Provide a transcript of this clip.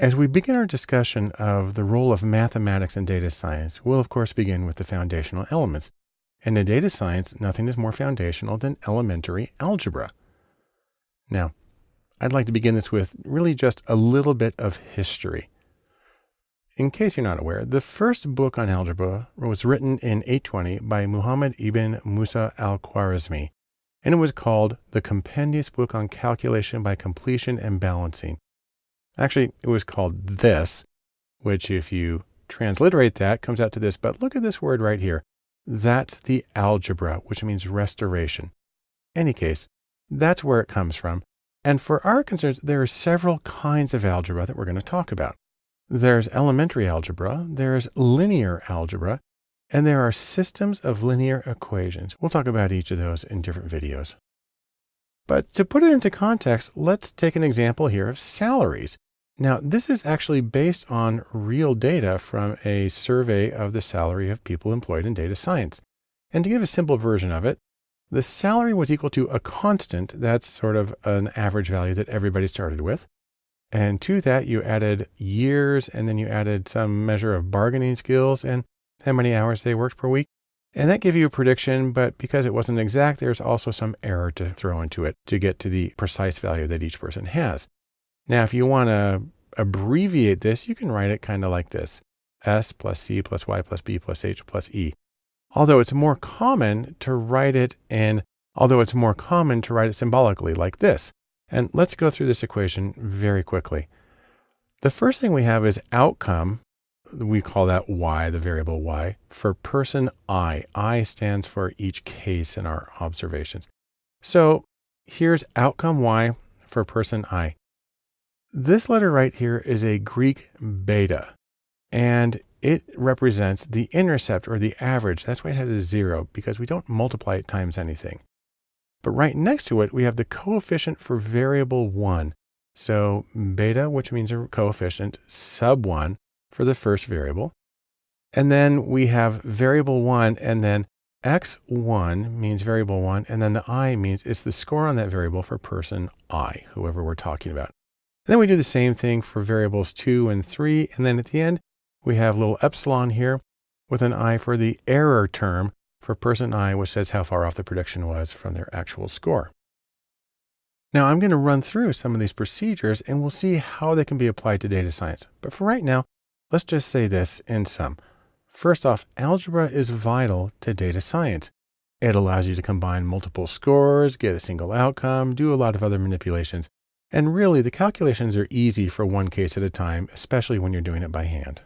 As we begin our discussion of the role of mathematics in data science, we'll of course begin with the foundational elements. And in data science, nothing is more foundational than elementary algebra. Now, I'd like to begin this with really just a little bit of history. In case you're not aware, the first book on algebra was written in 820 by Muhammad ibn Musa al-Khwarizmi, and it was called The Compendious Book on Calculation by Completion and Balancing. Actually, it was called this, which if you transliterate that comes out to this, but look at this word right here. That's the algebra, which means restoration. Any case, that's where it comes from. And for our concerns, there are several kinds of algebra that we're going to talk about. There's elementary algebra, there's linear algebra, and there are systems of linear equations. We'll talk about each of those in different videos. But to put it into context, let's take an example here of salaries. Now, this is actually based on real data from a survey of the salary of people employed in data science. And to give a simple version of it, the salary was equal to a constant. That's sort of an average value that everybody started with. And to that, you added years, and then you added some measure of bargaining skills and how many hours they worked per week. And that gave you a prediction, but because it wasn't exact, there's also some error to throw into it to get to the precise value that each person has. Now, if you want to abbreviate this, you can write it kind of like this. S plus C plus Y plus B plus H plus E. Although it's more common to write it in, although it's more common to write it symbolically like this. And let's go through this equation very quickly. The first thing we have is outcome we call that y, the variable y, for person i. i stands for each case in our observations. So here's outcome y for person i. This letter right here is a Greek beta, and it represents the intercept or the average. That's why it has a zero, because we don't multiply it times anything. But right next to it, we have the coefficient for variable 1. So beta, which means a coefficient, sub 1, for the first variable. And then we have variable one and then x1 means variable one. And then the i means it's the score on that variable for person i, whoever we're talking about. And then we do the same thing for variables two and three. And then at the end, we have little epsilon here with an i for the error term for person i, which says how far off the prediction was from their actual score. Now I'm going to run through some of these procedures and we'll see how they can be applied to data science. But for right now, Let's just say this in sum. First off, algebra is vital to data science. It allows you to combine multiple scores, get a single outcome, do a lot of other manipulations. And really, the calculations are easy for one case at a time, especially when you're doing it by hand.